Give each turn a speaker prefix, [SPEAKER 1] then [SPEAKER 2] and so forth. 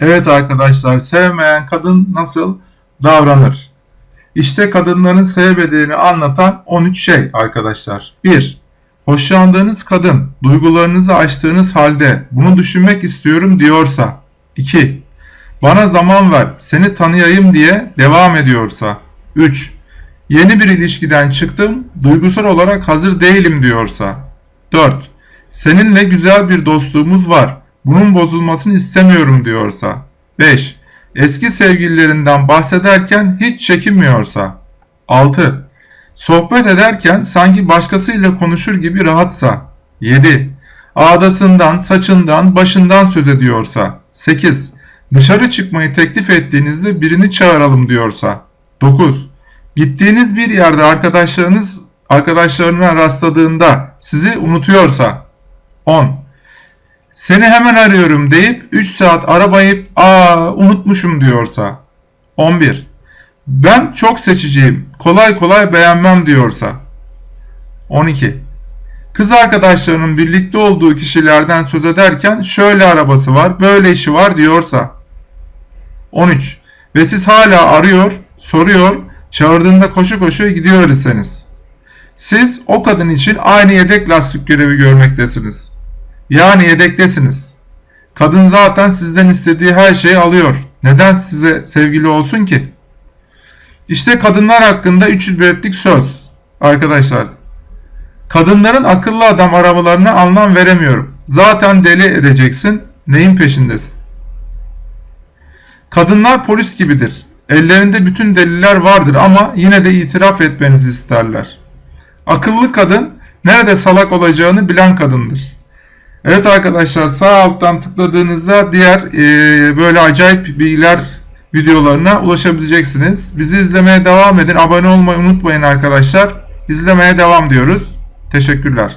[SPEAKER 1] Evet arkadaşlar, sevmeyen kadın nasıl davranır? İşte kadınların sevmediğini anlatan 13 şey arkadaşlar. 1. Hoşlandığınız kadın duygularınızı açtığınız halde bunu düşünmek istiyorum diyorsa. 2. Bana zaman ver, seni tanıyayım diye devam ediyorsa. 3. Yeni bir ilişkiden çıktım, duygusal olarak hazır değilim diyorsa. 4. Seninle güzel bir dostluğumuz var, bunun bozulmasını istemiyorum diyorsa. 5. Eski sevgililerinden bahsederken hiç çekinmiyorsa. 6. Sohbet ederken sanki başkasıyla konuşur gibi rahatsa. 7. Ağdasından, saçından, başından söz ediyorsa. 8. Dışarı çıkmayı teklif ettiğinizde birini çağıralım diyorsa. 9. Gittiğiniz bir yerde arkadaşlarınız arkadaşlarına rastladığında sizi unutuyorsa. 10. Seni hemen arıyorum deyip 3 saat arabayıp aa unutmuşum diyorsa. 11. Ben çok seçiciyim. Kolay kolay beğenmem diyorsa. 12. Kız arkadaşlarının birlikte olduğu kişilerden söz ederken şöyle arabası var, böyle işi var diyorsa. 13. Ve siz hala arıyor, soruyor, çağırdığında koşu koşu gidiyor iseniz. Siz o kadın için aynı yedek lastik görevi görmektesiniz. Yani yedektesiniz. Kadın zaten sizden istediği her şeyi alıyor. Neden size sevgili olsun ki? İşte kadınlar hakkında 300 betlik söz. Arkadaşlar. Kadınların akıllı adam arabalarına anlam veremiyorum. Zaten deli edeceksin. Neyin peşindesin? Kadınlar polis gibidir. Ellerinde bütün deliller vardır ama yine de itiraf etmenizi isterler. Akıllı kadın nerede salak olacağını bilen kadındır. Evet arkadaşlar sağ alttan tıkladığınızda diğer e, böyle acayip bilgiler videolarına ulaşabileceksiniz. Bizi izlemeye devam edin. Abone olmayı unutmayın arkadaşlar. İzlemeye devam diyoruz. Teşekkürler.